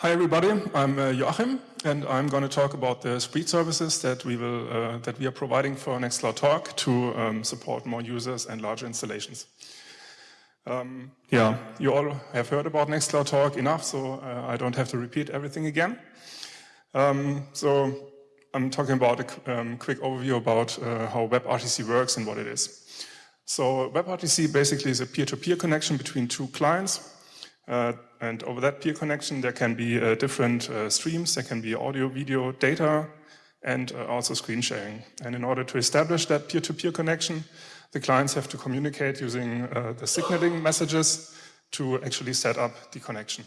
Hi everybody, I'm uh, Joachim and I'm going to talk about the Spreed services that we will uh, that we are providing for Nextcloud Talk to um, support more users and larger installations. Um, yeah, you all have heard about Nextcloud Talk enough, so uh, I don't have to repeat everything again. Um, so I'm talking about a um, quick overview about uh, how WebRTC works and what it is. So WebRTC basically is a peer-to-peer -peer connection between two clients uh, and over that peer connection, there can be uh, different uh, streams. There can be audio, video, data, and uh, also screen sharing. And in order to establish that peer-to-peer -peer connection, the clients have to communicate using uh, the signaling messages to actually set up the connection.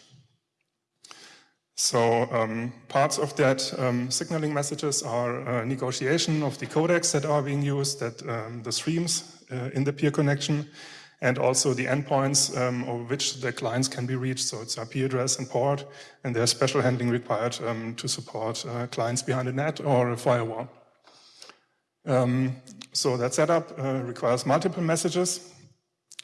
So um, parts of that um, signaling messages are negotiation of the codecs that are being used, that um, the streams in the peer connection, and also the endpoints um, over which the clients can be reached. So it's IP address and port, and there's special handling required um, to support uh, clients behind a NAT or a firewall. Um, so that setup uh, requires multiple messages.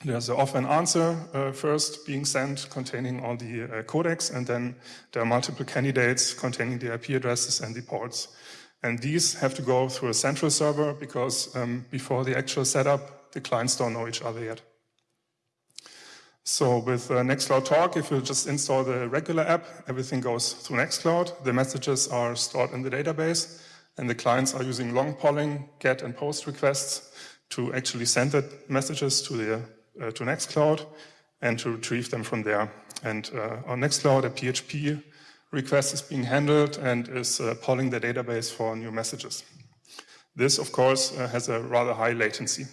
There's an offer and answer uh, first being sent containing all the uh, codecs, and then there are multiple candidates containing the IP addresses and the ports. And these have to go through a central server because um, before the actual setup, the clients don't know each other yet. So with uh, Nextcloud Talk, if you just install the regular app, everything goes through Nextcloud. The messages are stored in the database, and the clients are using long polling, get and post requests to actually send the messages to the uh, to Nextcloud and to retrieve them from there. And uh, on Nextcloud, a PHP request is being handled and is uh, polling the database for new messages. This, of course, uh, has a rather high latency.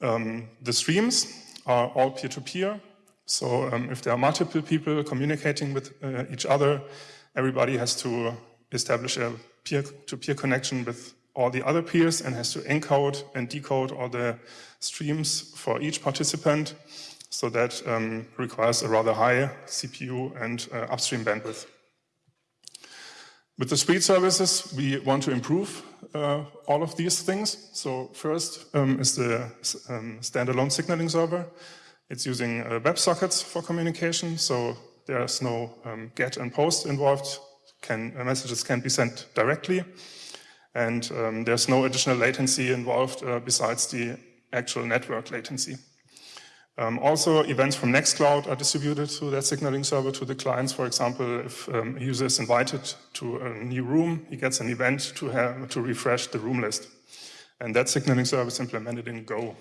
Um, the streams are all peer-to-peer. -peer. So um, if there are multiple people communicating with uh, each other, everybody has to establish a peer-to-peer -peer connection with all the other peers and has to encode and decode all the streams for each participant. So that um, requires a rather high CPU and uh, upstream bandwidth. With the Spreed services, we want to improve uh, all of these things. So first um, is the um, standalone signaling server. It's using uh, WebSockets for communication, so there's no um, get and post involved. Can, uh, messages can be sent directly. And um, there's no additional latency involved uh, besides the actual network latency. Um, also, events from Nextcloud are distributed through that signaling server to the clients. For example, if um, a user is invited to a new room, he gets an event to, have, to refresh the room list. And that signaling service is implemented in Go.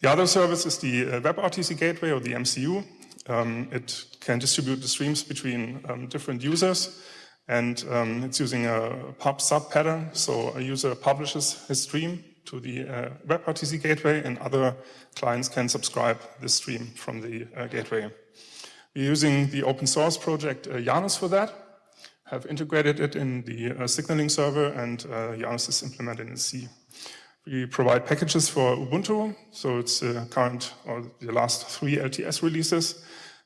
The other service is the uh, WebRTC gateway or the MCU. Um, it can distribute the streams between um, different users and um, it's using a pub sub pattern. So a user publishes his stream to the uh, WebRTC gateway and other clients can subscribe this stream from the uh, gateway. We're using the open source project uh, Janus for that, have integrated it in the uh, signaling server and uh, Janus is implemented in C. We provide packages for Ubuntu, so it's the current or the last three LTS releases.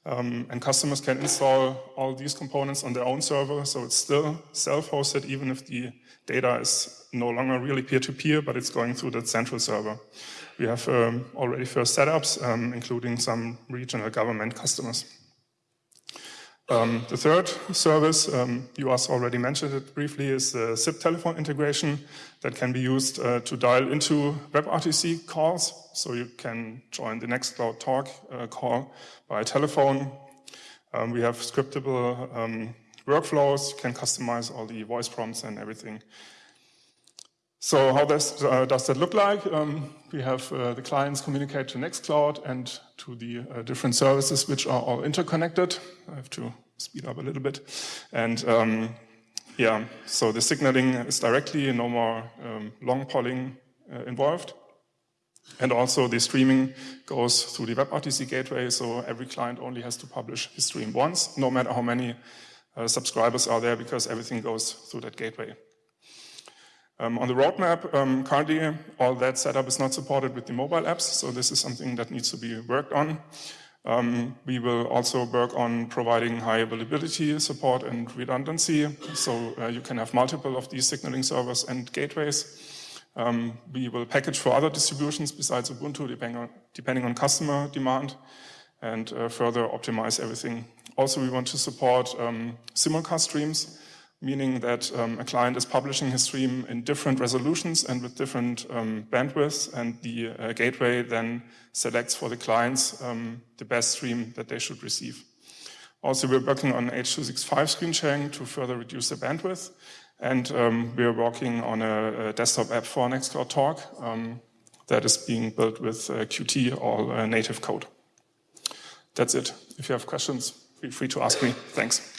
Um, and customers can install all these components on their own server, so it's still self-hosted even if the data is no longer really peer-to-peer, -peer, but it's going through the central server. We have um, already first setups, um, including some regional government customers. Um, the third service, um, you already mentioned it briefly, is the SIP telephone integration that can be used uh, to dial into WebRTC calls. So you can join the Nextcloud Talk uh, call by telephone. Um, we have scriptable um, workflows, you can customize all the voice prompts and everything. So how does, uh, does that look like? Um, we have uh, the clients communicate to Nextcloud and to the uh, different services which are all interconnected. I have to speed up a little bit. And um, yeah, so the signaling is directly, no more um, long polling uh, involved. And also the streaming goes through the WebRTC gateway, so every client only has to publish his stream once, no matter how many uh, subscribers are there, because everything goes through that gateway. Um, on the roadmap, um, currently all that setup is not supported with the mobile apps, so this is something that needs to be worked on. Um, we will also work on providing high availability support and redundancy, so uh, you can have multiple of these signaling servers and gateways. Um, we will package for other distributions besides Ubuntu, depending on, depending on customer demand. and uh, further optimize everything. Also, we want to support um, simulcast streams, meaning that um, a client is publishing his stream in different resolutions and with different um, bandwidths, and the uh, gateway then selects for the clients um, the best stream that they should receive. Also, we're working on H.265 screen sharing to further reduce the bandwidth, and um, we're working on a, a, desktop app for Nextcloud Talk um, that is being built with uh, Qt, or uh, native code. That's it. If you have questions, feel free to ask me. Thanks.